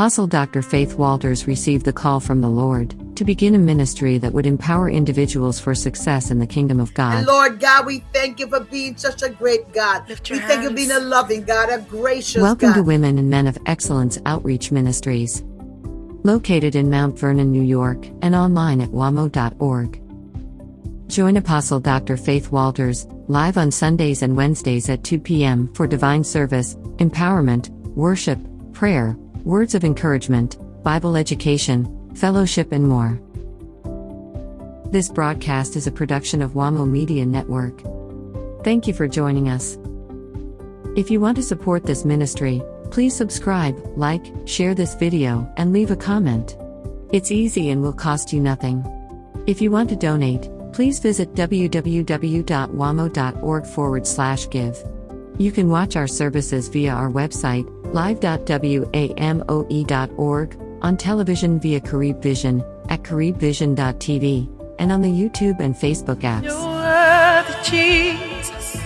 Apostle Dr. Faith Walters received the call from the Lord to begin a ministry that would empower individuals for success in the kingdom of God. And Lord God, we thank you for being such a great God. Lift We your thank you for being a loving God, a gracious Welcome God. to Women and Men of Excellence Outreach Ministries. Located in Mount Vernon, New York, and online at wamo.org. Join Apostle Dr. Faith Walters live on Sundays and Wednesdays at 2 p.m. for divine service, empowerment, worship, prayer, words of encouragement, Bible education, fellowship, and more. This broadcast is a production of WAMO Media Network. Thank you for joining us. If you want to support this ministry, please subscribe, like, share this video, and leave a comment. It's easy and will cost you nothing. If you want to donate, please visit www.wamo.org forward slash give. You can watch our services via our website, live.wamo.org, on television via Carib Vision, at caribvision.tv, and on the YouTube and Facebook apps. You're Jesus.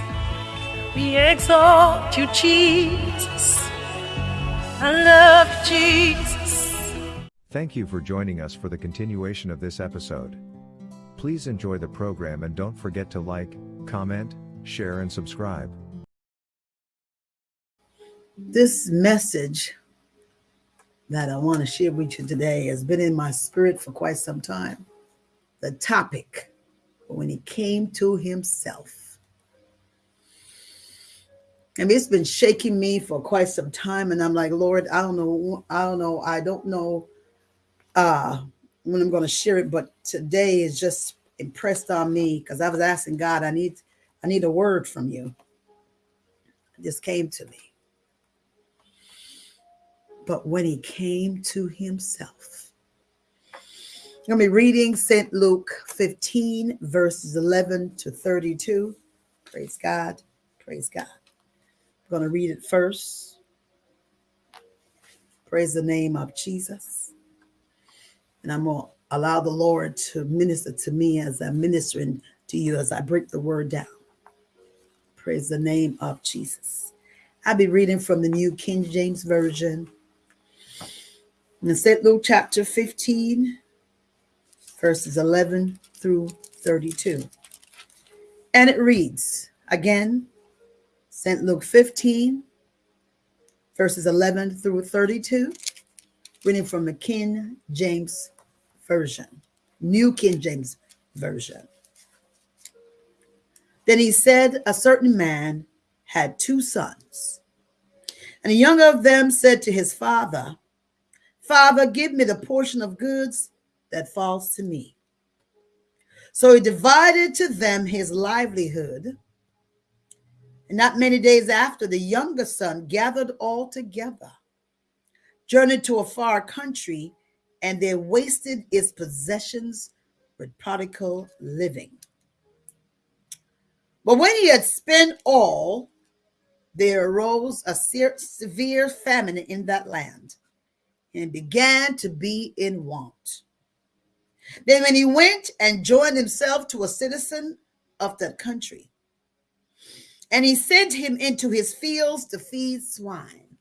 We exalt you, Jesus. I love you, Jesus. Thank you for joining us for the continuation of this episode. Please enjoy the program and don't forget to like, comment, share, and subscribe. This message that I want to share with you today has been in my spirit for quite some time. The topic, when he came to himself. And it's been shaking me for quite some time. And I'm like, Lord, I don't know. I don't know. I don't know uh, when I'm going to share it, but today is just impressed on me because I was asking God, I need, I need a word from you. Just came to me. But when he came to himself, I'm going to be reading St. Luke 15, verses 11 to 32. Praise God. Praise God. I'm going to read it first. Praise the name of Jesus. And I'm going to allow the Lord to minister to me as I'm ministering to you as I break the word down. Praise the name of Jesus. I'll be reading from the New King James Version. In St. Luke chapter 15, verses 11 through 32. And it reads again, St. Luke 15, verses 11 through 32, reading from the King James Version, New King James Version. Then he said, A certain man had two sons, and the younger of them said to his father, Father, give me the portion of goods that falls to me. So he divided to them his livelihood. And not many days after, the younger son gathered all together, journeyed to a far country, and they wasted its possessions with prodigal living. But when he had spent all, there arose a severe famine in that land and began to be in want. Then, when he went and joined himself to a citizen of that country, and he sent him into his fields to feed swine,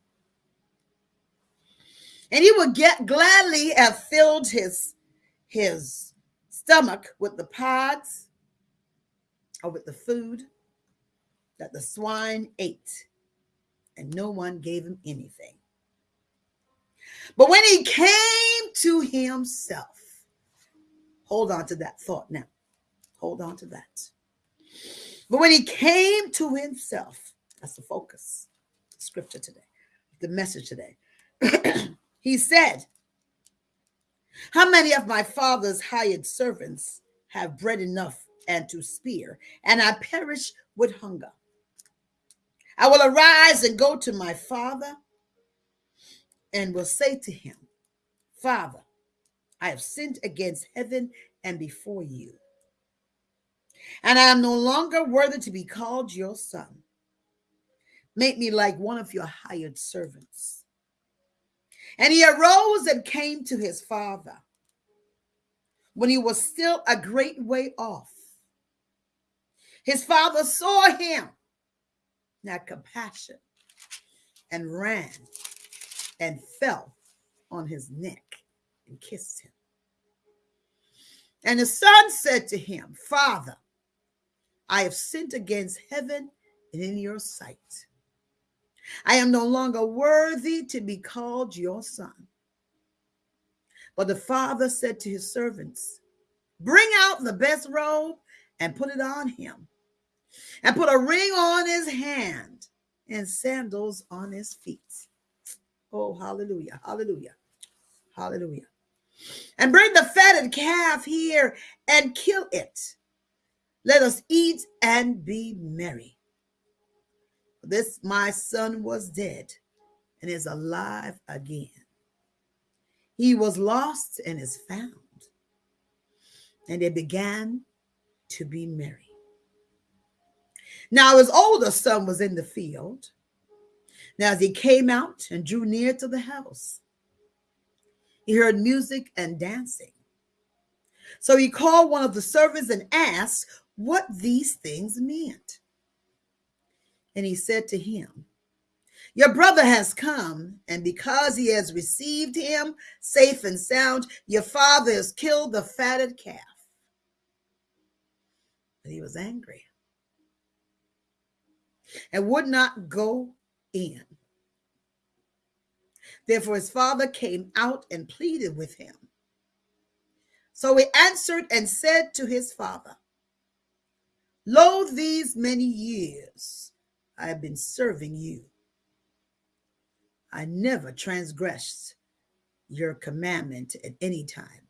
and he would get gladly have filled his his stomach with the pods or with the food that the swine ate, and no one gave him anything. But when he came to himself, hold on to that thought now. Hold on to that. But when he came to himself, that's the focus, scripture today, the message today. he said, How many of my father's hired servants have bread enough and to spare, and I perish with hunger? I will arise and go to my father and will say to him, Father, I have sinned against heaven and before you. And I am no longer worthy to be called your son. Make me like one of your hired servants. And he arose and came to his father when he was still a great way off. His father saw him, had compassion, and ran and fell on his neck and kissed him. And the son said to him, Father, I have sinned against heaven and in your sight. I am no longer worthy to be called your son. But the father said to his servants, Bring out the best robe and put it on him, and put a ring on his hand and sandals on his feet. Oh, hallelujah, hallelujah, hallelujah. And bring the fatted calf here and kill it. Let us eat and be merry. This my son was dead and is alive again. He was lost and is found. And they began to be merry. Now his older son was in the field. Now, as he came out and drew near to the house, he heard music and dancing. So he called one of the servants and asked what these things meant. And he said to him, Your brother has come, and because he has received him safe and sound, your father has killed the fatted calf. But he was angry and would not go in. Therefore, his father came out and pleaded with him. So he answered and said to his father, Lo, these many years I have been serving you. I never transgressed your commandment at any time.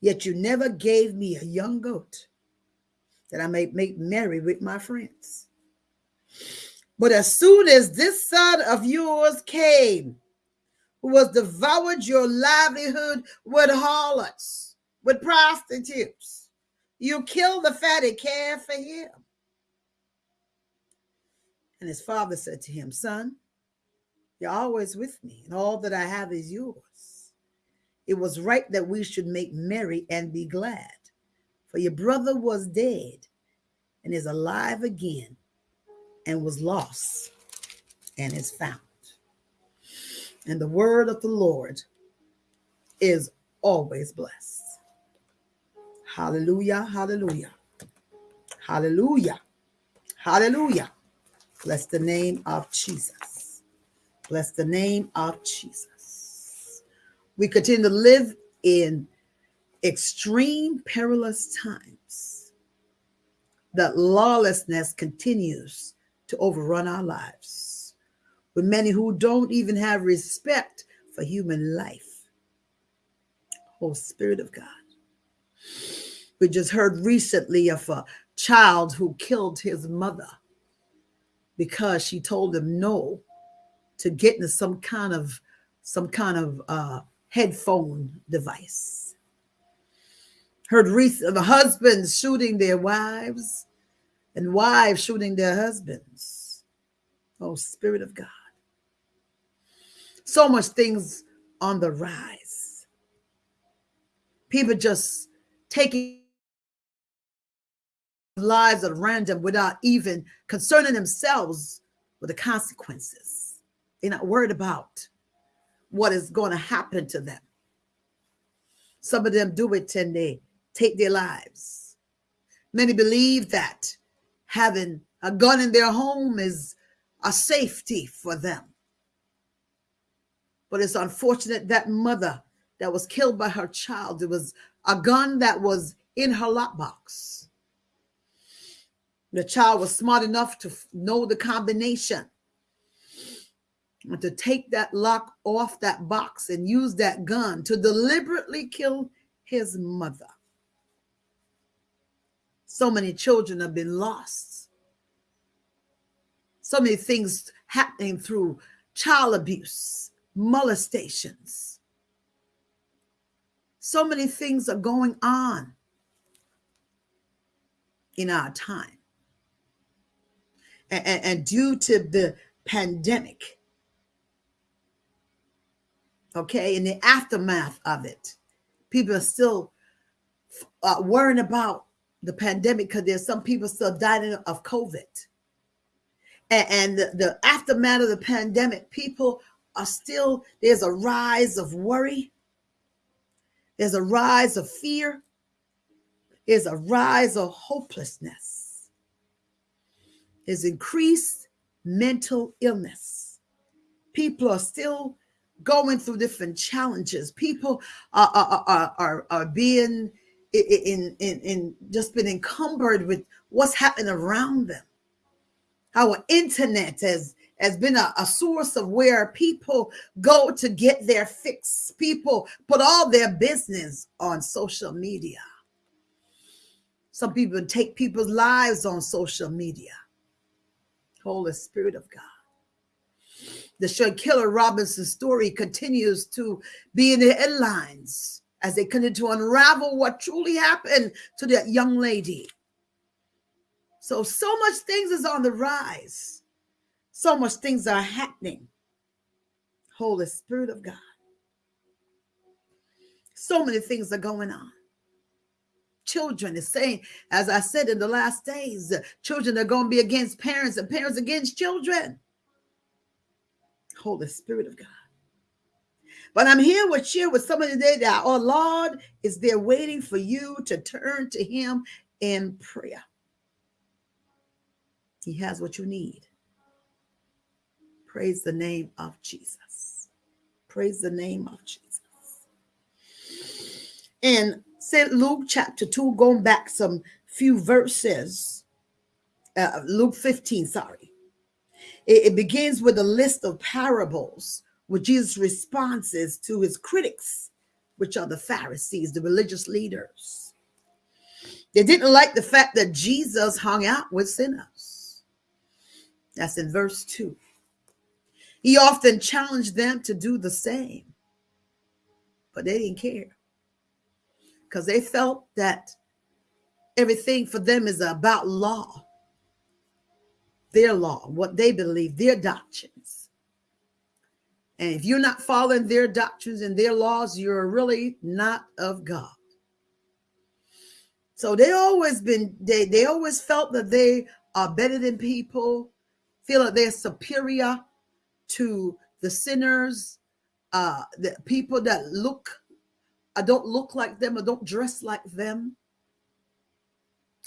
Yet you never gave me a young goat that I may make merry with my friends. But as soon as this son of yours came, who was devoured your livelihood with harlots, with prostitutes. You killed the fatty calf for him. And his father said to him, Son, you're always with me, and all that I have is yours. It was right that we should make merry and be glad, for your brother was dead and is alive again, and was lost and is found. And the word of the Lord is always blessed. Hallelujah, hallelujah, hallelujah, hallelujah. Bless the name of Jesus. Bless the name of Jesus. We continue to live in extreme perilous times that lawlessness continues to overrun our lives with many who don't even have respect for human life. Oh, Spirit of God. We just heard recently of a child who killed his mother because she told him no to getting some kind of some kind of uh, headphone device. Heard recent of husbands shooting their wives and wives shooting their husbands. Oh, Spirit of God so much things on the rise. People just taking lives at random without even concerning themselves with the consequences. They're not worried about what is going to happen to them. Some of them do it and they take their lives. Many believe that having a gun in their home is a safety for them. But it's unfortunate that mother that was killed by her child, it was a gun that was in her lockbox. The child was smart enough to know the combination and to take that lock off that box and use that gun to deliberately kill his mother. So many children have been lost. So many things happening through child abuse molestations. So many things are going on in our time. And, and, and due to the pandemic, okay, in the aftermath of it, people are still uh, worrying about the pandemic because there's some people still dying of COVID. And, and the, the aftermath of the pandemic, people are still, there's a rise of worry, there's a rise of fear, there's a rise of hopelessness, there's increased mental illness. People are still going through different challenges. People are, are, are, are, are being in, in, in just been encumbered with what's happening around them. Our internet has has been a, a, source of where people go to get their fix. People put all their business on social media. Some people take people's lives on social media. Holy Spirit of God. The Shanquella Robinson story continues to be in the headlines as they continue to unravel what truly happened to that young lady. So, so much things is on the rise so much things are happening. Holy Spirit of God. So many things are going on. Children is saying, as I said in the last days, children are going to be against parents and parents against children. Holy Spirit of God. But I'm here with share with somebody today that our Lord is there waiting for you to turn to Him in prayer. He has what you need. Praise the name of Jesus. Praise the name of Jesus. In St. Luke chapter 2, going back some few verses, uh, Luke 15, sorry. It, it begins with a list of parables with Jesus' responses to his critics, which are the Pharisees, the religious leaders. They didn't like the fact that Jesus hung out with sinners. That's in verse 2. He often challenged them to do the same, but they didn't care because they felt that everything for them is about law, their law, what they believe, their doctrines. And if you're not following their doctrines and their laws, you're really not of God. So they always been they they always felt that they are better than people, feel that they're superior to the sinners, uh, the people that look, I don't look like them or don't dress like them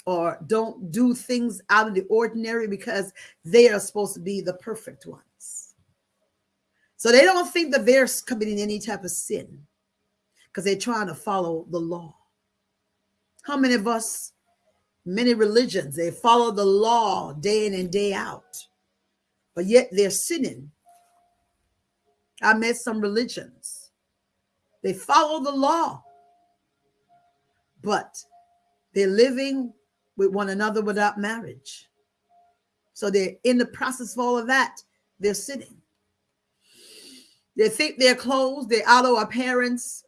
or don't do things out of the ordinary because they are supposed to be the perfect ones. So they don't think that they're committing any type of sin because they're trying to follow the law. How many of us, many religions, they follow the law day in and day out, but yet they're sinning I met some religions. They follow the law, but they're living with one another without marriage. So they're in the process of all of that. They're sitting. They think their clothes, their outer appearance,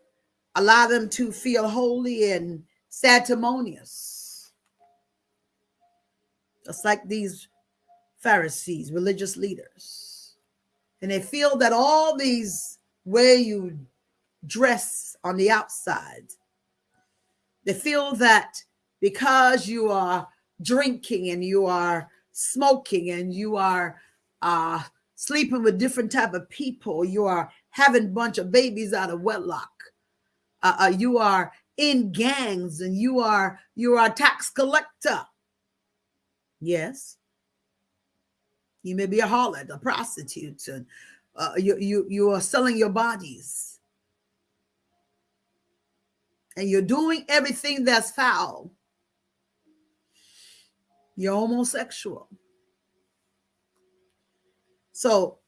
allow them to feel holy and sanctimonious. Just like these Pharisees, religious leaders. And they feel that all these way you dress on the outside they feel that because you are drinking and you are smoking and you are uh, sleeping with different type of people you are having a bunch of babies out of wedlock uh, uh, you are in gangs and you are you are a tax collector. Yes you may be a harlot, a prostitute, and uh, you, you, you are selling your bodies. And you're doing everything that's foul. You're homosexual. So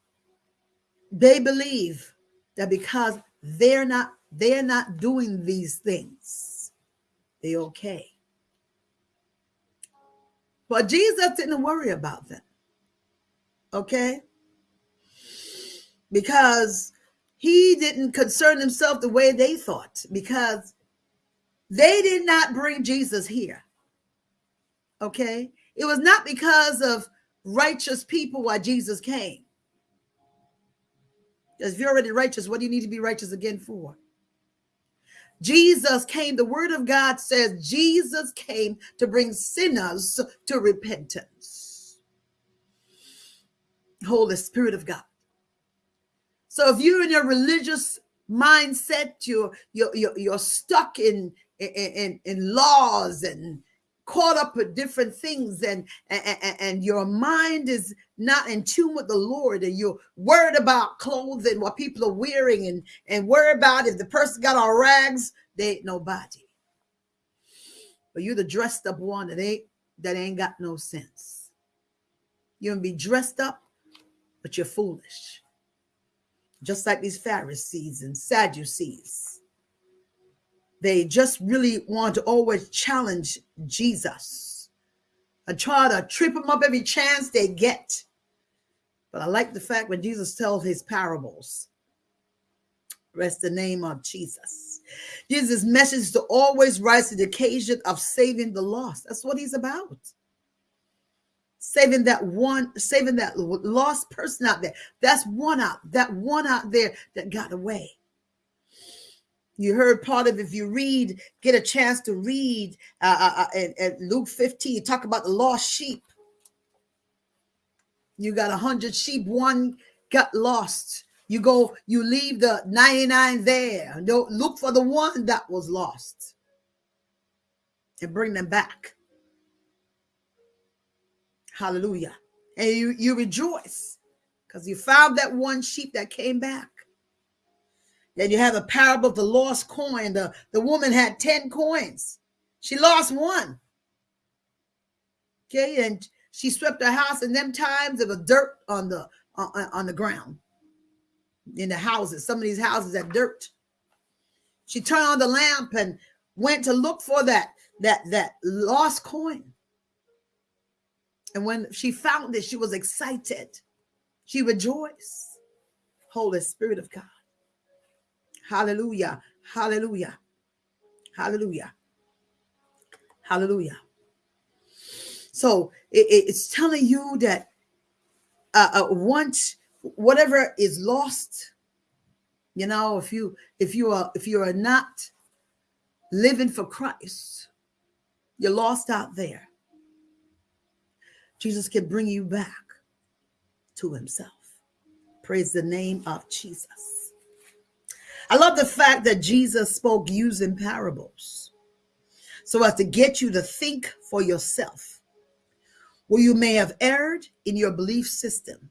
they believe that because they're not they're not doing these things, they're okay. But Jesus didn't worry about them okay? Because he didn't concern himself the way they thought, because they did not bring Jesus here, okay? It was not because of righteous people why Jesus came. If you're already righteous, what do you need to be righteous again for? Jesus came, the word of God says Jesus came to bring sinners to repentance. Holy Spirit of God. So if you're in your religious mindset, you're you're you're, you're stuck in, in in laws and caught up with different things and, and and your mind is not in tune with the lord and you're worried about clothing what people are wearing and and worry about if the person got on rags they ain't nobody but you're the dressed up one that ain't that ain't got no sense you can be dressed up but you're foolish just like these pharisees and sadducees they just really want to always challenge Jesus and try to trip him up every chance they get. But I like the fact when Jesus tells his parables, rest the name of Jesus. Jesus' message is to always rise to the occasion of saving the lost. That's what he's about. Saving that one, saving that lost person out there. That's one out, that one out there that got away. You heard part of if you read, get a chance to read uh, uh, uh Luke 15, talk about the lost sheep. You got a hundred sheep, one got lost. You go, you leave the 99 there. Don't look for the one that was lost and bring them back. Hallelujah. And you, you rejoice because you found that one sheep that came back. Then you have the parable of the lost coin. The, the woman had 10 coins. She lost one. Okay, and she swept her house, and them times there was dirt on the on, on the ground in the houses. Some of these houses had dirt. She turned on the lamp and went to look for that that that lost coin. And when she found it, she was excited. She rejoiced. Holy Spirit of God. Hallelujah. Hallelujah. Hallelujah. Hallelujah. So it, it's telling you that uh, uh, once whatever is lost, you know, if you if you are if you are not living for Christ, you're lost out there. Jesus can bring you back to himself. Praise the name of Jesus. I love the fact that Jesus spoke using parables so as to get you to think for yourself where you may have erred in your belief system.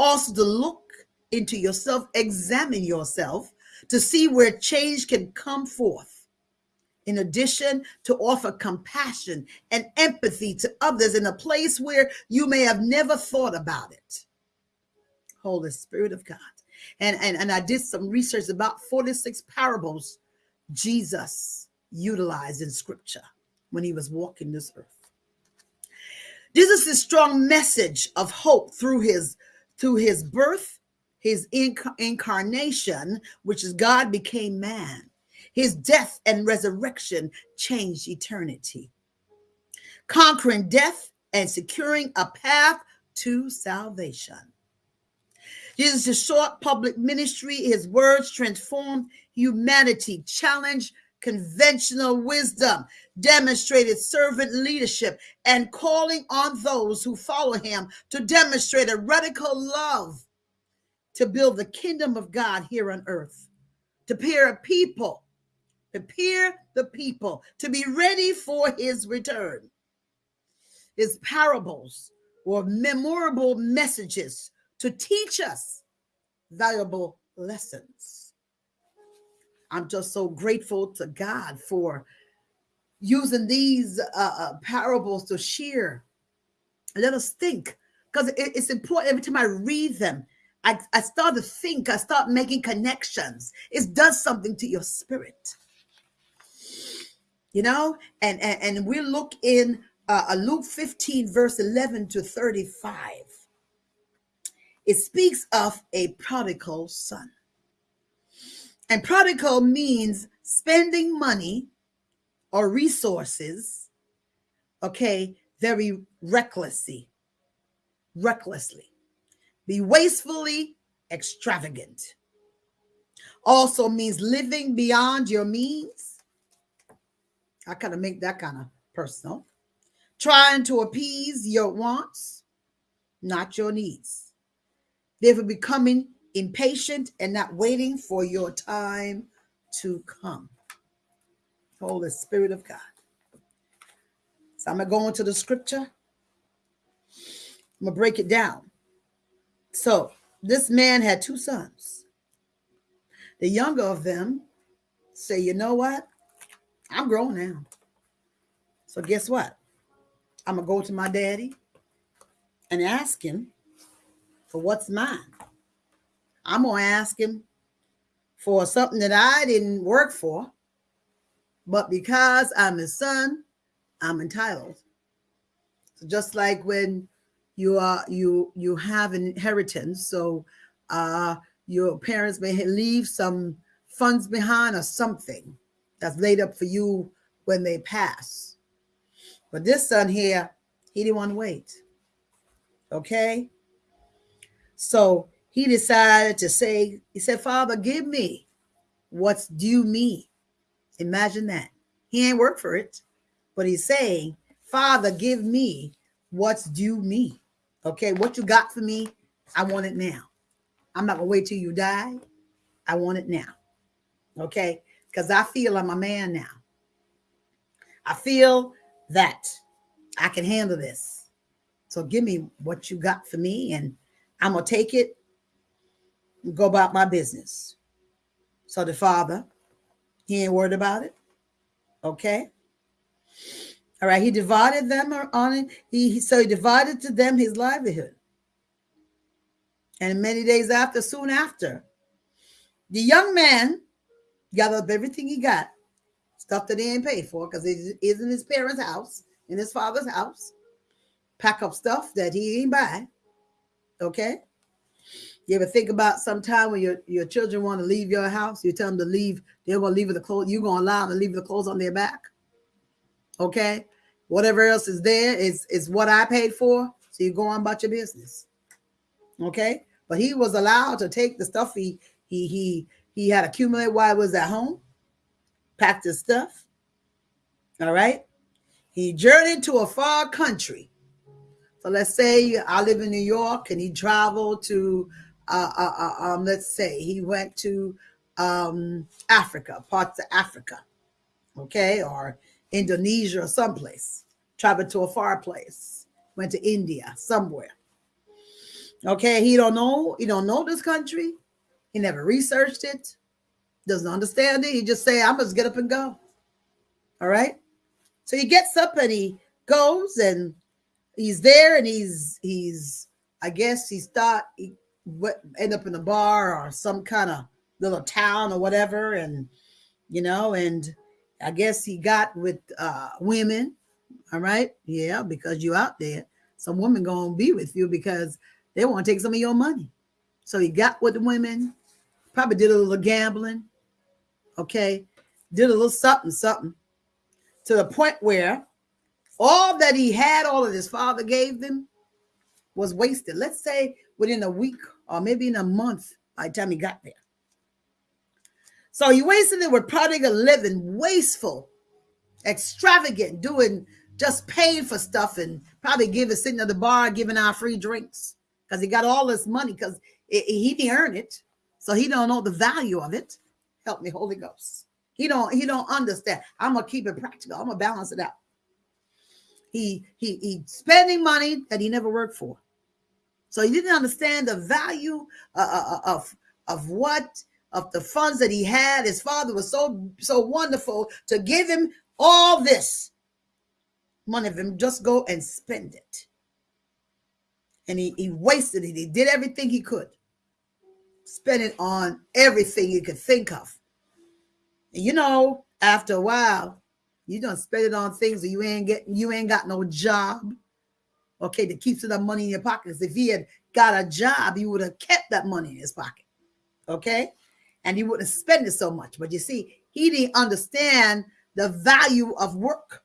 Also to look into yourself, examine yourself to see where change can come forth. In addition, to offer compassion and empathy to others in a place where you may have never thought about it. Holy Spirit of God and, and, and I did some research about 46 parables Jesus utilized in scripture when he was walking this earth. Jesus' strong message of hope through his through his birth, his inc- incarnation, which is God became man, his death and resurrection changed eternity, conquering death and securing a path to salvation. Jesus' short public ministry, his words transformed humanity, challenged conventional wisdom, demonstrated servant leadership, and calling on those who follow him to demonstrate a radical love to build the kingdom of God here on earth, to prepare a people, prepare the people to be ready for his return. His parables or memorable messages to teach us valuable lessons. I'm just so grateful to God for using these uh, uh, parables to share. Let us think because it, it's important every time I read them. I, I start to think, I start making connections. It does something to your spirit. You know, and and, and we look in uh, Luke 15, verse 11 to 35 it speaks of a prodigal son. And prodigal means spending money or resources, okay, very recklessly, recklessly, be wastefully extravagant. Also means living beyond your means. I kind of make that kind of personal. Trying to appease your wants, not your needs therefore becoming impatient and not waiting for your time to come. Holy Spirit of God. So I'm going to go into the scripture. I'm going to break it down. So this man had two sons. The younger of them say, you know what? I'm grown now. So guess what? I'm going to go to my daddy and ask him for what's mine. I'm going to ask him for something that I didn't work for, but because I'm his son, I'm entitled. So just like when you are you you have an inheritance, so uh, your parents may leave some funds behind or something that's laid up for you when they pass. But this son here, he didn't want to wait. Okay. So he decided to say, he said, Father, give me what's due me. Imagine that. He ain't worked for it, but he's saying, Father, give me what's due me. Okay, what you got for me, I want it now. I'm not gonna wait till you die. I want it now. Okay, because I feel I'm a man now. I feel that I can handle this. So give me what you got for me, and I'm gonna take it and go about my business. So the father, he ain't worried about it. Okay. All right. He divided them on it. He so he divided to them his livelihood. And many days after, soon after, the young man gathered up everything he got, stuff that he ain't paid for, because it is in his parents' house, in his father's house. Pack up stuff that he ain't buy. Okay. You ever think about sometime when your, your children want to leave your house, you tell them to leave, they're to leave with the clothes, you're going to allow them to leave the clothes on their back. Okay. Whatever else is there is, is what I paid for. So you go on about your business. Okay. But he was allowed to take the stuff he he he he had accumulated while he was at home, packed his stuff. All right. He journeyed to a far country. So let's say I live in New York and he traveled to uh, uh, uh, um, let's say he went to um, Africa, parts of Africa, okay, or Indonesia or someplace, traveled to a far place, went to India, somewhere. Okay, he don't know, he don't know this country. He never researched it, doesn't understand it. He just say, I must get up and go. All right. So he gets up and he goes and he's there and he's he's I guess he start he what end up in a bar or some kind of little town or whatever and you know and i guess he got with uh women all right yeah because you out there some women gonna be with you because they want to take some of your money so he got with the women probably did a little gambling okay? Did a little something something. To the point where all that he had all of his father gave them was wasted. Let's say within a week or maybe in a month by the time he got there. So he wasted it with prodigal living, wasteful, extravagant, doing just paying for stuff and probably giving sitting at the bar giving out free drinks. Because he got all this money because he didn't earn it, so he don't know the value of it. Help me, Holy Ghost. He don't he don't understand. I'm gonna keep it practical. I'm gonna balance it out. He he he spending money that he never worked for. So he didn't understand the value uh, uh, uh, of, of what, of the funds that he had. His father was so, so wonderful to give him all this money of him, just go and spend it. And he, he wasted it. He did everything he could. Spend it on everything you could think of. And you know, after a while, you don't spend it on things that you ain't getting, you ain't got no job okay, that keeps that money in your pockets. If he had got a job, he would have kept that money in his pocket, okay? And he wouldn't spend it so much. But you see, he didn't understand the value of work,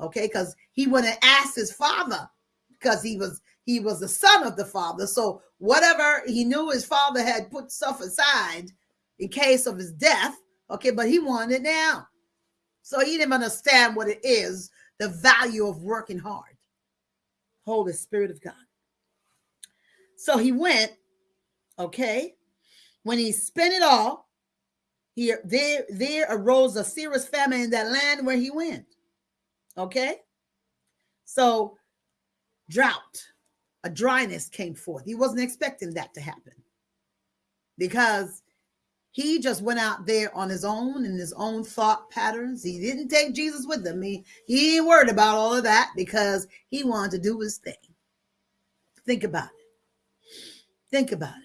okay? Because he wouldn't ask his father because he was he was the son of the father. So whatever he knew his father had put stuff aside in case of his death, okay, but he wanted it now. So he didn't understand what it is, the value of working hard. Holy Spirit of God. So he went Okay. When he spent it all, here there there arose a serious famine in that land where he went. Okay. So drought, a dryness came forth. He wasn't expecting that to happen because he just went out there on his own and his own thought patterns. He didn't take Jesus with him. He, he ain't worried about all of that because he wanted to do his thing. Think about it. Think about it.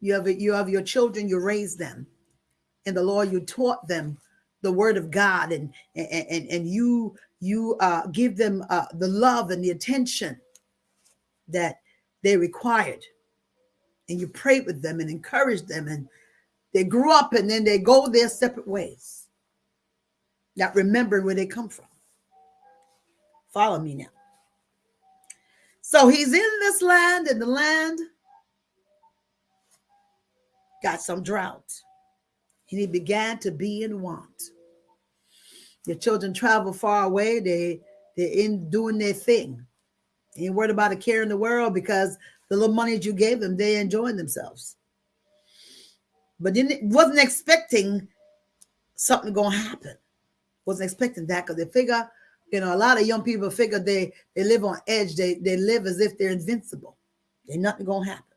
You have you have your children, you raise them. And the Lord, you taught them the word of God and and and, and you you uh, give them uh, the love and the attention that they required. And you prayed with them and encouraged them and they grew up and then they go their separate ways, not remembering where they come from. Follow me now. So he's in this land, and the land got some drought, and he began to be in want. Your children travel far away, they, they're in doing their thing. Ain't worried about a care in the world because the little money that you gave them, they enjoying themselves but didn't wasn't expecting something to happen. Wasn't expecting that because they figure, you know, a lot of young people figure they they live on edge. They they live as if they're invincible. Ain't nothing to happen.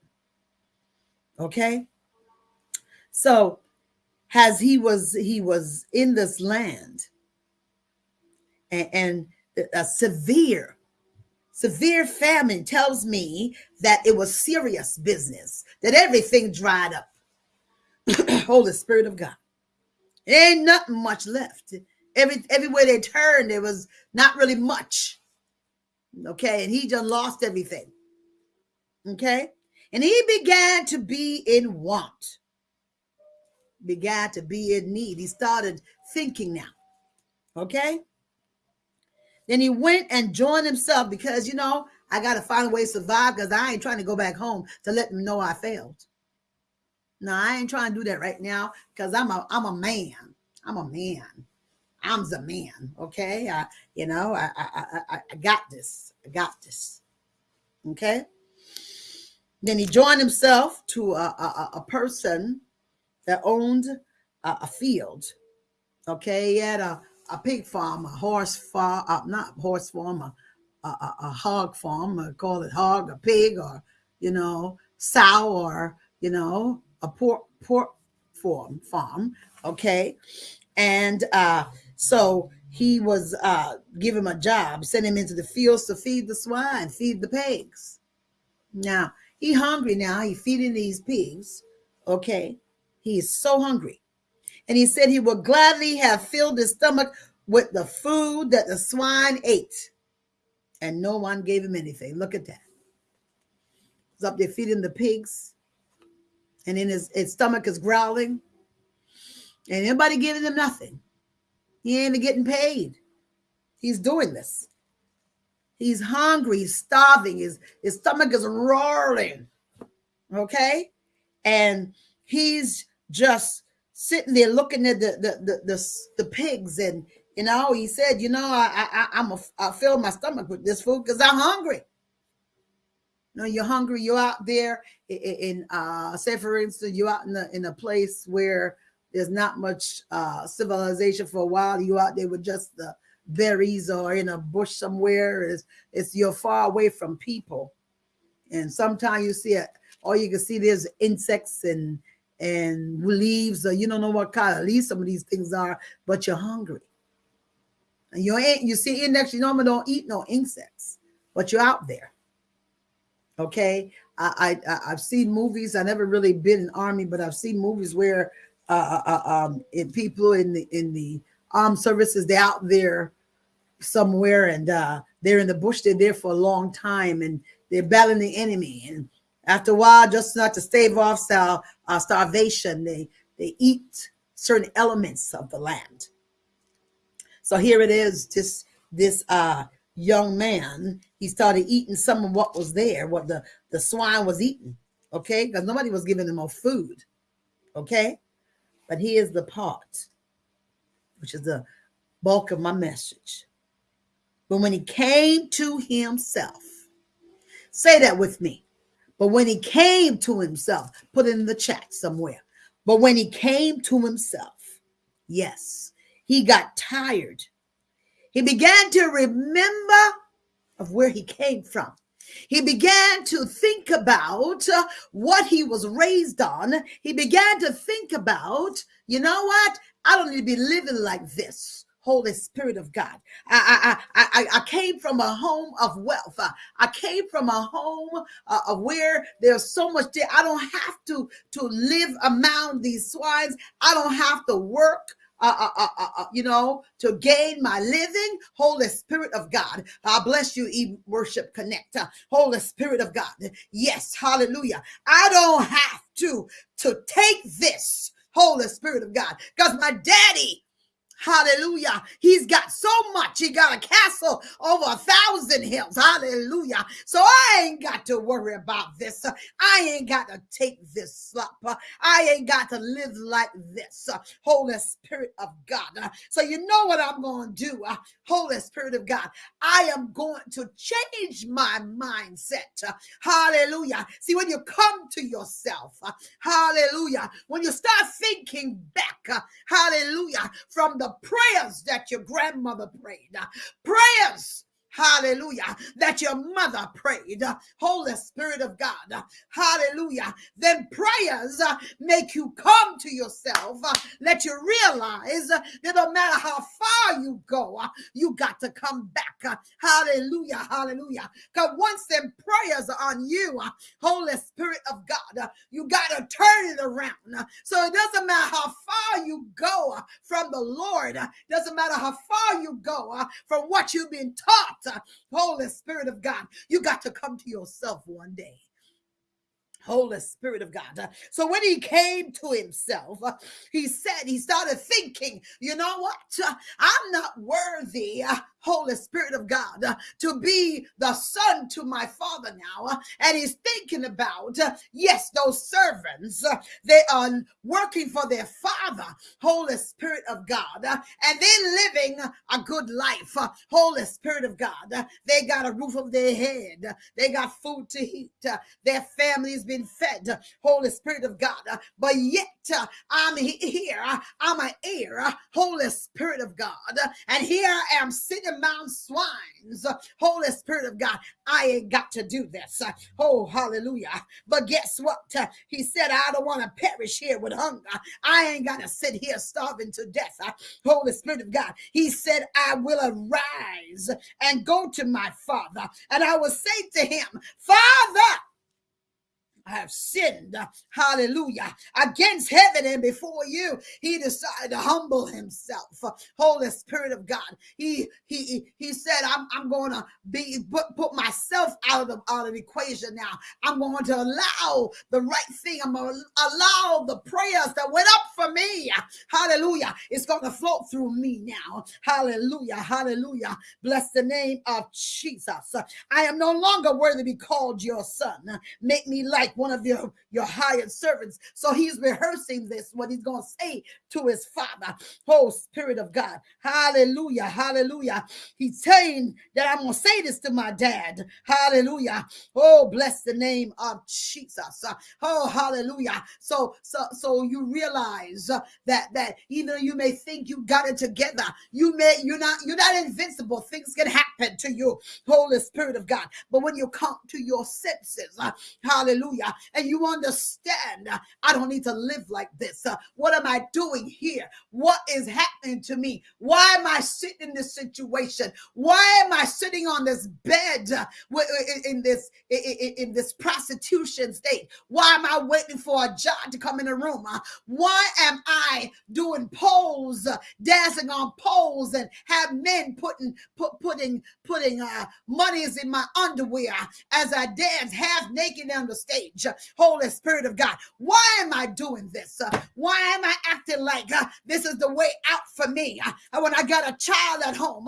Okay. So, as he was he was in this land, and, and a severe severe famine tells me that it was serious business that everything dried up Holy Spirit of God. Ain't nothing much left. Every everywhere they turned, there was not really much. Okay, and he just lost everything. Okay, and he began to be in want, began to be in need. He started thinking now. Okay, then he went and joined himself because you know I got to find a way to survive because I ain't trying to go back home to let them know I failed. No, I ain't trying to do that right now because I'm a I'm a man. I'm a man. I'm the man. Okay. I, you know, I, I I I got this. I got this. Okay. Then he joined himself to a, a, a person that owned a, a, field. Okay. He had a, a pig farm, a horse farm, uh, not horse farm, a, a, a hog farm, I call it hog, a pig, or, you know, sow, or, you know, a pork pork farm farm okay? And uh so he was uh give him a job send him into the fields to feed the swine feed the pigs. Now he hungry now he feeding these pigs okay? He is so hungry and he said he would gladly have filled his stomach with the food that the swine ate. And no one gave him anything. Look at that. He's up there feeding the pigs. And then his, his stomach is growling. And anybody giving him nothing. He ain't getting paid. He's doing this. He's hungry. He's starving. His, his stomach is roaring. Okay? And he's just sitting there looking at the the the, the, the pigs and you know he said you know i i i'm a, i fill my stomach with this food because i'm hungry know, you're hungry, you're out there in, uh, say for instance, you're out in a, in a place where there's not much uh, civilization for a while. You out there with just the berries or in a bush somewhere. It's, it's you're far away from people. And sometimes you see it, all you can see there's insects and and leaves, or you don't know what kind of leaves some of these things are, but you're hungry. And you ain't you see index, you normally don't eat no insects, but you're out there. Okay, I, I I've seen movies. I never really been in army, but I've seen movies where uh, uh, uh um in people in the in the armed services they're out there somewhere and uh they're in the bush. They're there for a long time and they're battling the enemy. And after a while, just not to stave off star, uh, starvation, they they eat certain elements of the land. So here it is, this this uh young man, he started eating some of what was there, what the, the swine was eating. Okay. Because nobody was giving him no food. Okay. But here's the part, which is the bulk of my message. But when he came to himself, say that with me. But when he came to himself, put it in the chat somewhere. But when he came to himself, yes, he got tired. He began to remember of where he came from. He began to think about uh, what he was raised on. He began to think about, you know what? I don't need to be living like this. Holy Spirit of God. I, I, I, I came from a home of wealth. I came from a home uh, of where there's so much there. I don't have to, to live among these swines. I don't have to work. Uh uh, uh, uh, uh, you know, to gain my living. Holy Spirit of God, I bless you, e Worship Connect. Holy Spirit of God, yes, hallelujah. I don't have to to take this. Holy Spirit of God, because my daddy Hallelujah. He's got so much. He got a castle over a thousand hills. Hallelujah. So I ain't got to worry about this. I ain't got to take this up. I ain't got to live like this. Holy Spirit of God. So you know what I'm going to do. Holy Spirit of God. I am going to change my mindset. Hallelujah. See, when you come to yourself, hallelujah, when you start thinking back, hallelujah, from the prayers that your grandmother prayed, prayers Hallelujah. That your mother prayed. Holy Spirit of God. Hallelujah. Then prayers make you come to yourself. Let you realize that no matter how far you go, you got to come back. Hallelujah. Hallelujah. Because once them prayers are on you, Holy Spirit of God, you got to turn it around. So it doesn't matter how far you go from the Lord, doesn't matter how far you go from what you've been taught Holy Spirit of God, you got to come to yourself one day. Holy Spirit of God. So when he came to himself, he said, he started thinking, you know what? I'm not worthy Holy Spirit of God, uh, to be the son to my father now. Uh, and he's thinking about, uh, yes, those servants, uh, they are working for their father, Holy Spirit of God, uh, and they're living a good life. Uh, Holy Spirit of God, they got a roof over their head, they got food to eat, their family's been fed. Holy Spirit of God, but yet I'm here, I'm an heir, Holy Spirit of God, and here I am sitting Mount swines. Holy Spirit of God, I ain't got to do this. Oh, hallelujah. But guess what? He said, I don't want to perish here with hunger. I ain't got to sit here starving to death. Holy Spirit of God, He said, I will arise and go to my Father, and I will say to him, Father, I have sinned, hallelujah, against heaven and before you. He decided to humble himself. Holy Spirit of God. He he he said, I'm, I'm gonna be put, put myself out of the out of the equation now. I'm going to allow the right thing. I'm gonna allow the prayers that went up for me. Hallelujah. It's gonna flow through me now. Hallelujah. Hallelujah. Bless the name of Jesus. I am no longer worthy to be called your son. Make me like one of your, your hired servants. So he's rehearsing this, what he's going to say to his father. Oh, Spirit of God. Hallelujah. Hallelujah. He's saying that I'm going to say this to my dad. Hallelujah. Oh, bless the name of Jesus. Oh, hallelujah. So, so, so you realize that, that even you may think you got it together, you may, you're not, you're not invincible. Things can happen to you. Holy Spirit of God. But when you come to your senses, hallelujah, and you understand, uh, I don't need to live like this. Uh, what am I doing here? What is happening to me? Why am I sitting in this situation? Why am I sitting on this bed uh, in this in this prostitution state? Why am I waiting for a job to come in the room? Why am I doing poles, dancing on poles, and have men putting put, putting putting uh, monies in my underwear as I dance half naked on the stage? Holy Spirit of God. Why am I doing this? Uh, why am I acting like uh, this is the way out for me. Uh, when I got a child at home,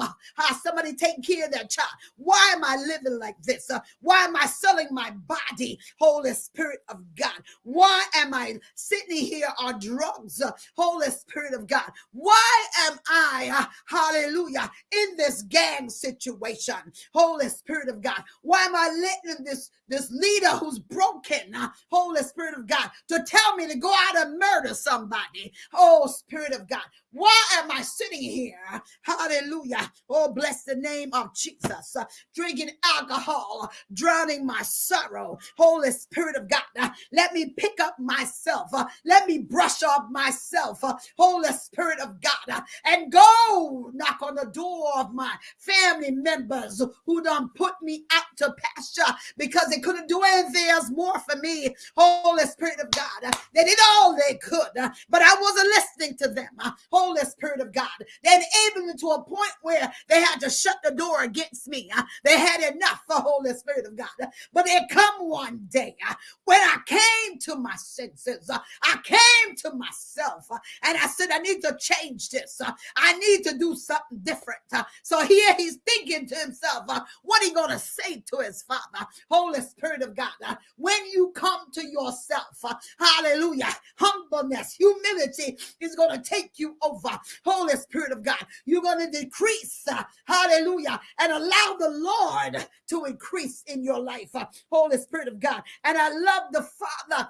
somebody taking care of that child. Why am I living like this? Why am I selling my body, Holy Spirit of God? Why am I sitting here on drugs, Holy Spirit of God? Why am I, hallelujah, in this gang situation, Holy Spirit of God? Why am I letting this, this leader who's broken, uh, Holy Spirit of God, to tell me to go out and murder somebody? Oh, Spirit of God, why am I sitting here? Hallelujah. Oh, bless the name of Jesus. Uh, drinking alcohol, drowning my sorrow. Holy Spirit of God, uh, let me pick up myself. Let me brush off myself. Holy Spirit of God, and go knock on the door of my family members who done put me out to pasture because they couldn't do anything else more for me. Holy Spirit of God, uh, they did all they could, uh, but I wasn't listening to them. Uh, Holy Spirit of God. They enabled me to a point where they had to shut the door against me. Uh, they had enough for Holy Spirit of God. But there come one day uh, when I came to my senses. Uh, I came to myself and I said, I need to change this. I need to do something different. So here he's thinking to himself, what he going to say to his father? Holy Spirit of God, when you come to yourself, hallelujah, humbleness, humility is going to take you over. Holy Spirit of God, you're going to decrease, uh, hallelujah, and allow the Lord to increase in your life. Uh, Holy Spirit of God. And I love the Father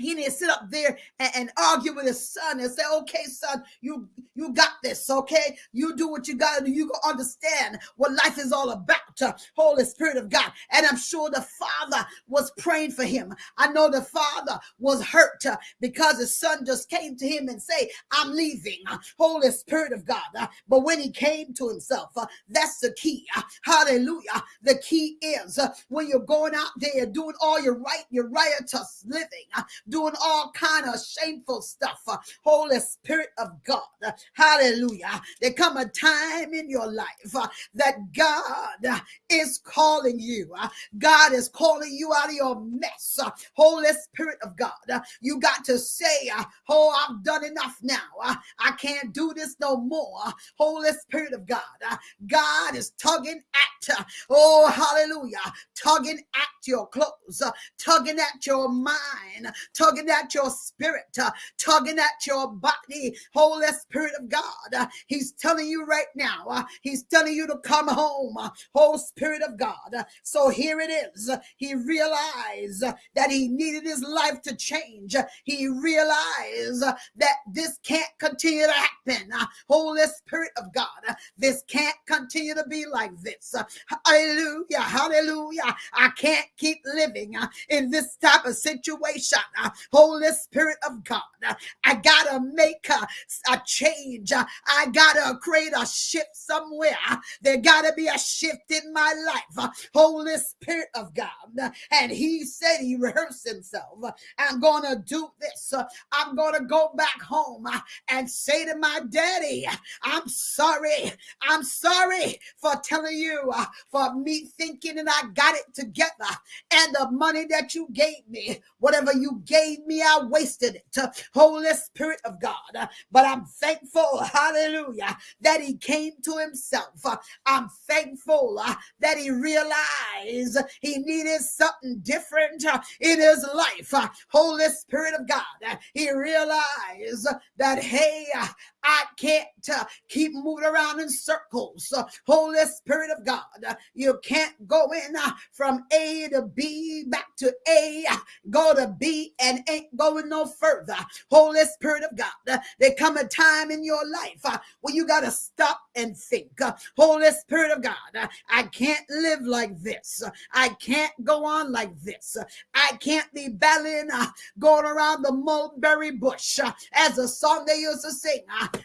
he didn't sit up there and, and, argue with his son and say, okay, son, you you got this, okay? You do what you gotta do. You understand what life is all about. Uh, Holy Spirit of God. And I'm sure the father was praying for him. I know the father was hurt uh, because his son just came to him and say, I'm leaving. Uh, Holy Spirit of God. But when he came to himself, that's the key. Hallelujah. The key is when you're going out there doing all your right, your riotous living doing all kind of shameful stuff. Uh, Holy Spirit of God, uh, hallelujah. There come a time in your life uh, that God uh, is calling you. Uh, God is calling you out of your mess. Uh, Holy Spirit of God, you got to say, oh, I've done enough now. I can't do this no more. Holy Spirit of God, God is tugging at, oh, hallelujah, tugging at your clothes, tugging at your mind, tugging at your spirit, uh, tugging at your body. Holy Spirit of God, uh, He's telling you right now, uh, He's telling you to come home, uh, Holy Spirit of God. Uh, so here it is. He realized uh, that he needed his life to change. He realized uh, that this can't continue to happen. Uh, Holy Spirit of God, uh, this can't continue to be like this. Uh, Hallelujah, hallelujah. I can't keep living uh, in this type of situation. Holy Spirit of God, I gotta make a, a change. I gotta create a shift somewhere. There gotta be a shift in my life. Holy Spirit of God. And he said he rehearsed himself. I'm gonna do this. I'm gonna go back home and say to my daddy, I'm sorry. I'm sorry for telling you, for me thinking and I got it together. And the money that you gave me, whatever you gave me, I wasted it. Holy Spirit of God. But I'm thankful, hallelujah, that he came to himself. I'm thankful uh, that he realized he needed something different uh, in his life. Holy Spirit of God, he realized that, hey, I can't uh, keep moving around in circles. Uh, Holy Spirit of God, uh, you can't go in uh, from A to B back to A, uh, go to B and ain't going no further. Holy Spirit of God, uh, there come a time in your life where you got to stop and think. Holy Spirit of God, I can't live like this. I can't go on like this. I can't be battling, going around the mulberry bush, as a song they used to sing.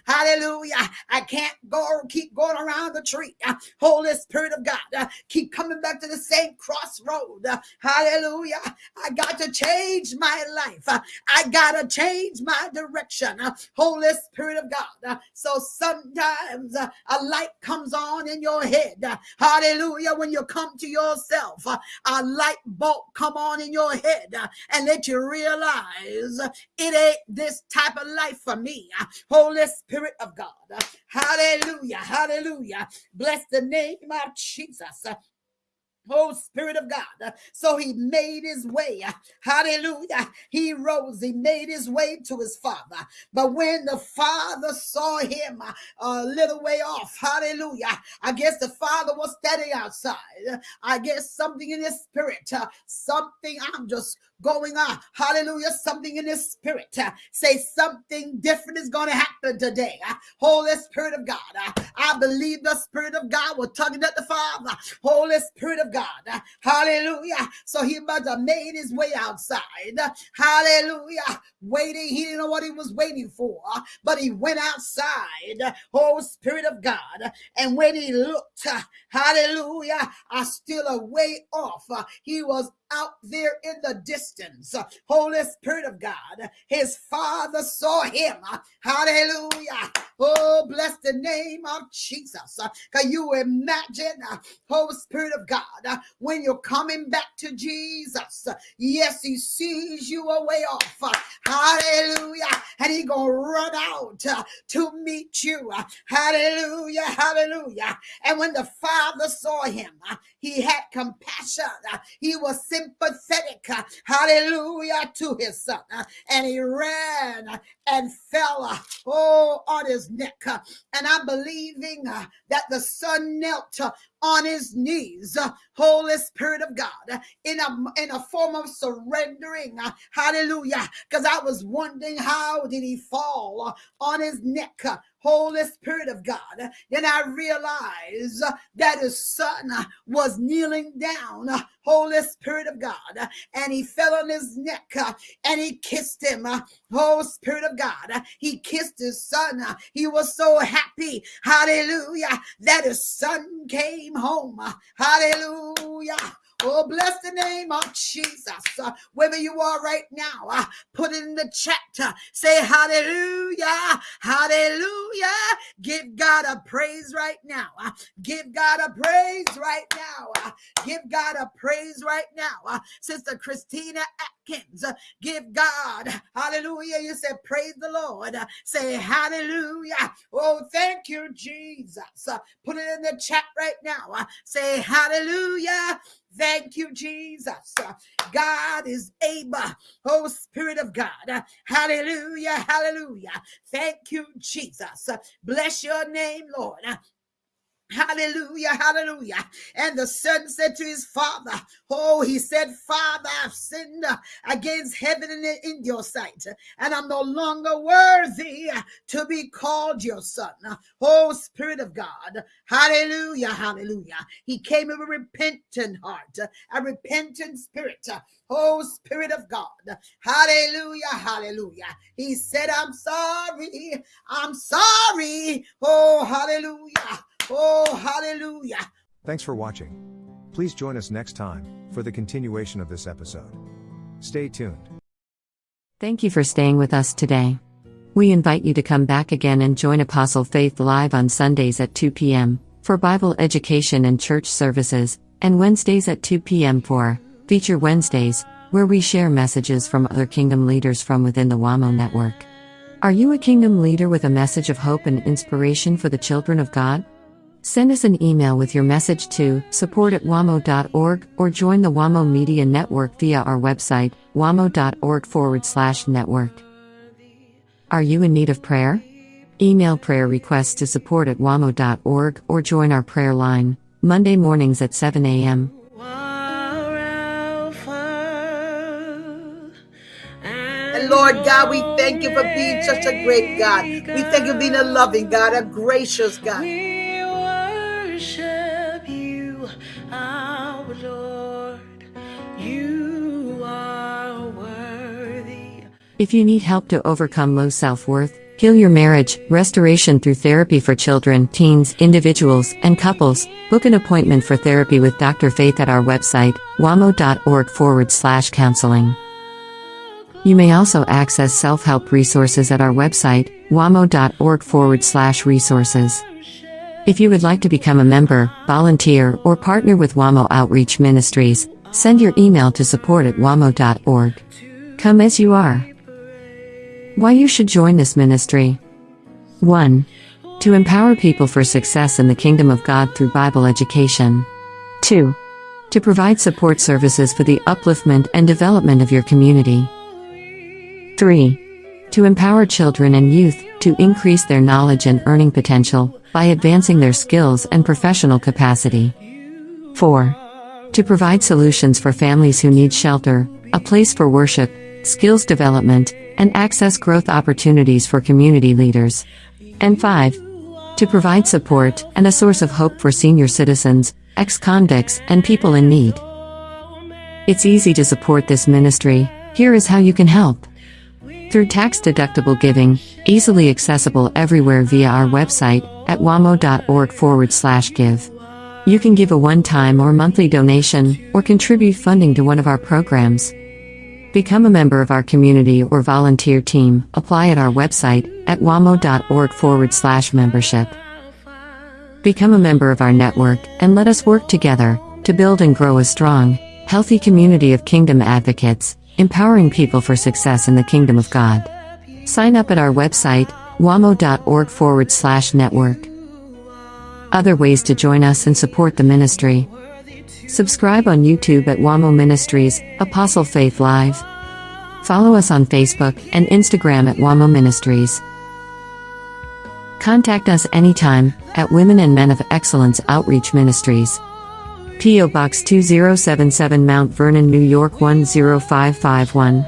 Hallelujah. I can't go keep going around the tree. Holy Spirit of God, keep coming back to the same crossroad. Hallelujah. I got to change my life. Uh, I gotta change my direction. Uh, Holy Spirit of God. Uh, So sometimes uh, a light comes on in your head. Uh, Hallelujah. When you come to yourself, uh, a light bulb come on in your head uh, and let you realize uh, it ain't this type of life for me. Uh, Holy Spirit of God. Hallelujah. Hallelujah. Bless the name of Jesus. Oh, Spirit of God. So he made his way. Hallelujah. He rose. He made his way to his father. But when the father saw him a little way off, hallelujah, I guess the father was standing outside. I guess something in his spirit, something I'm just going on. Hallelujah. Something in his spirit. uh, say something different is going to happen today. Uh, Holy Spirit of God. uh, I believe the Spirit of God was tugging at the Father. Holy Spirit of God. Uh, hallelujah. So he must have made his way outside. Uh, hallelujah. Waiting. He didn't know what he was waiting for, uh, but he went outside. Holy Spirit of God. And when he looked, hallelujah, I still a way off. He was out there in the distance. Holy Spirit of God, his father saw him. Hallelujah. Oh, bless the name of Jesus. Can you imagine, Holy Spirit of God, when you're coming back to Jesus? Yes, he sees you away off. Hallelujah. And he gonna run out to meet you. Hallelujah. Hallelujah. And when the father saw him, he had compassion. He was sympathetic. uh, Hallelujah to his son. Uh, And he ran uh, and fell uh, oh on his neck. Uh, and I'm believing uh, that the son knelt on his knees. Holy Spirit of God, in a in a form of surrendering. Hallelujah. Because I was wondering how did he fall on his neck. Holy Spirit of God. Then I realized that his son was kneeling down, Holy Spirit of God, and he fell on his neck and he kissed him. Oh, Spirit of God, he kissed his son. He was so happy, hallelujah, that his son came home. Hallelujah. Oh, bless the name of Jesus. Uh, wherever you are right now, uh, put it in the chat. uh, say hallelujah, hallelujah. Give God a praise right now. uh, give God a praise right now. uh, give God a praise right now. uh, Sister Christina Atkins, give God, hallelujah. You said, praise the Lord. Say hallelujah. Oh, thank you, Jesus. Put it in the chat right now. Say hallelujah. Thank you, Jesus. God is able. Oh, Spirit of God. Hallelujah. Hallelujah. Thank you, Jesus. Bless your name, Lord. Hallelujah, hallelujah. And the son said to his father, Oh, he said, Father, I've sinned against heaven and in your sight, and I'm no longer worthy to be called your son. Oh, Spirit of God, hallelujah, hallelujah. He came with a repentant heart, a repentant spirit. Oh, Spirit of God, hallelujah, hallelujah. He said, I'm sorry, I'm sorry. Oh, hallelujah. Oh, hallelujah. Thanks for watching. Please join us next time for the continuation of this episode. Stay tuned. Thank you for staying with us today. We invite you to come back again and join Apostle Faith live on Sundays at 2 p.m. for Bible education and church services, and Wednesdays at 2 p.m. for Feature Wednesdays, where we share messages from other kingdom leaders from within the WAMO network. Are you a kingdom leader with a message of hope and inspiration for the children of God? Send us an email with your message to support at wamo.org or join the WAMO Media Network via our website, wamo.org forward slash network. Are you in need of prayer? Email prayer requests to support at wamo.org or join our prayer line, Monday mornings at 7 a.m. And Lord God, we thank you for being such a great God. We thank you for being a loving God, a gracious God. If you need help to overcome low self worth, heal your marriage, restoration through therapy for children, teens, individuals, and couples, book an appointment for therapy with Dr. Faith at our website, wamo.org forward slash counseling. You may also access self help resources at our website, wamo.org forward slash resources. If you would like to become a member, volunteer, or partner with WAMO Outreach Ministries, send your email to support at wamo.org. Come as you are. Why you should join this ministry. 1. To empower people for success in the kingdom of God through Bible education. 2. To provide support services for the upliftment and development of your community. 3. To empower children and youth to increase their knowledge and earning potential by advancing their skills and professional capacity. 4. To provide solutions for families who need shelter, a place for worship, skills development, and access growth opportunities for community leaders. And 5. To provide support and a source of hope for senior citizens, ex convicts, and people in need. It's easy to support this ministry. Here is how you can help. Through tax deductible giving, easily accessible everywhere via our website at wamo.org forward slash give. You can give a one time or monthly donation, or contribute funding to one of our programs. Become a member of our community or volunteer team. Apply at our website at wamo.org forward slash membership. Become a member of our network and let us work together to build and grow a strong, healthy community of kingdom advocates, empowering people for success in the kingdom of God. Sign up at our website, wamo.org forward slash network. Other ways to join us and support the ministry. Subscribe on YouTube at WAMO Ministries, Apostle Faith Live. Follow us on Facebook and Instagram at WAMO Ministries. Contact us anytime at Women and Men of Excellence Outreach Ministries. P.O. Box 2077 Mount Vernon, New York 10551.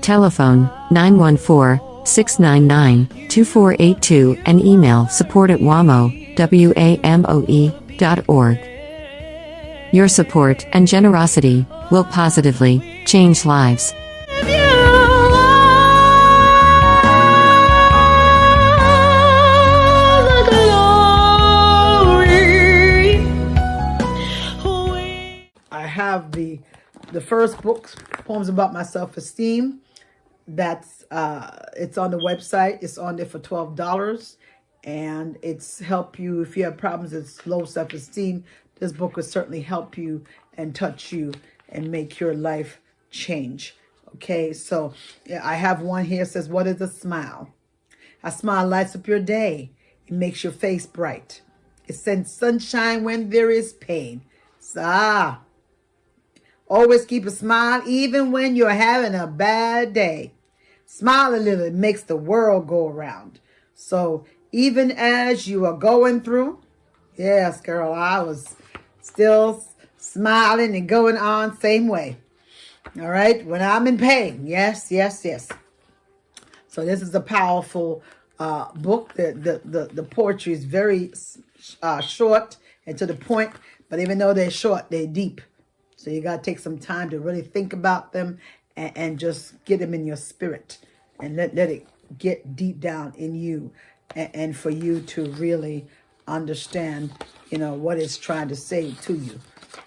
Telephone 914 699 2482 and email support at WAMO, W-A-M-O-E, dot org. Your support and generosity will positively change lives. I have the the first book, poems about my self esteem. That's uh, it's on the website. It's on there for twelve dollars, and it's help you if you have problems with low self esteem. This book will certainly help you and touch you and make your life change. Okay, so I have one here says, "What is a smile?" A smile lights up your day. It makes your face bright. It sends sunshine when there is pain. So, ah, Always keep a smile even when you're having a bad day. Smile a little, it makes the world go around. So even as you are going through, yes, girl, I was still smiling and going on same way. All right, when I'm in pain, yes, yes, yes. So this is a powerful uh, book. The, the, the, the poetry is very uh, short and to the point, but even though they're short, they're deep. So you got to take some time to really think about them and, and, just get them in your spirit and let, let it get deep down in you and, and for you to really understand, you know, what it's trying to say to you.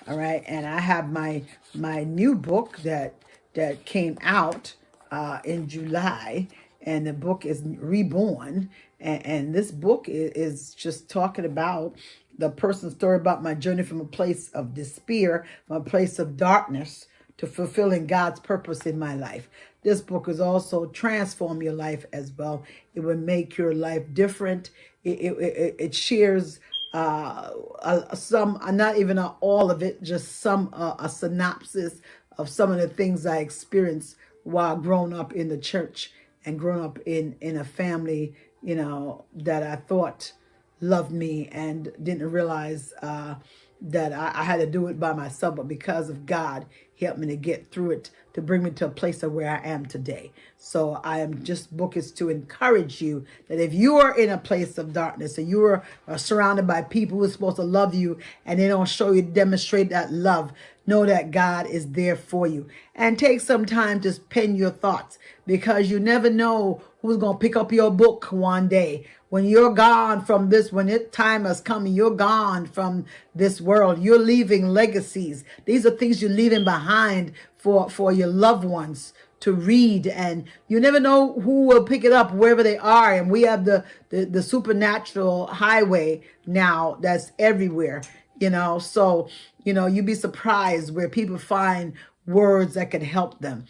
All right. And I have my my new book that that came out uh, in July and the book is Reborn. And, and this book is, is just talking about the person's story about my journey from a place of despair, a place of darkness to fulfilling God's purpose in my life. This book is also transform your life as well. It will make your life different. It, it, it, shares uh, uh, some, not even all of it, just some, uh, a synopsis of some of the things I experienced while growing up in the church and growing up in, in a family, you know, that I thought loved me and didn't realize uh, that I, I, had to do it by myself, but because of God, he helped me to get through it, to bring me to a place of where I am today. So I am just book is to encourage you that if you are in a place of darkness and you are, are surrounded by people who are supposed to love you and they don't show you, demonstrate that love, know that God is there for you. And take some time to pen your thoughts because you never know who's going to pick up your book one day when you're gone from this, when it time has come, you're gone from this world. You're leaving legacies. These are things you're leaving behind for, for your loved ones to read and you never know who will pick it up wherever they are and we have the the, the supernatural highway now that's everywhere you know so you know you'd be surprised where people find words that can help them